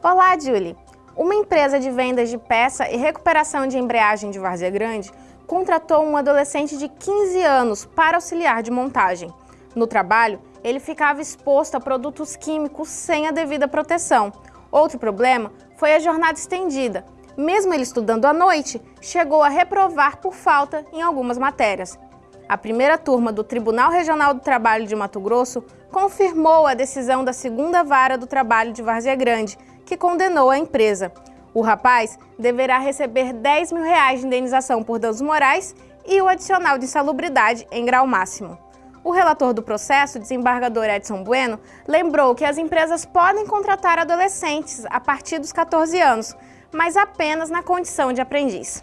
Olá, Julie! Uma empresa de vendas de peça e recuperação de embreagem de Várzea Grande contratou um adolescente de 15 anos para auxiliar de montagem. No trabalho, ele ficava exposto a produtos químicos sem a devida proteção. Outro problema foi a jornada estendida. Mesmo ele estudando à noite, chegou a reprovar por falta em algumas matérias. A primeira turma do Tribunal Regional do Trabalho de Mato Grosso confirmou a decisão da segunda vara do trabalho de Várzea Grande, que condenou a empresa. O rapaz deverá receber 10 mil reais de indenização por danos morais e o adicional de insalubridade em grau máximo. O relator do processo, desembargador Edson Bueno, lembrou que as empresas podem contratar adolescentes a partir dos 14 anos, mas apenas na condição de aprendiz.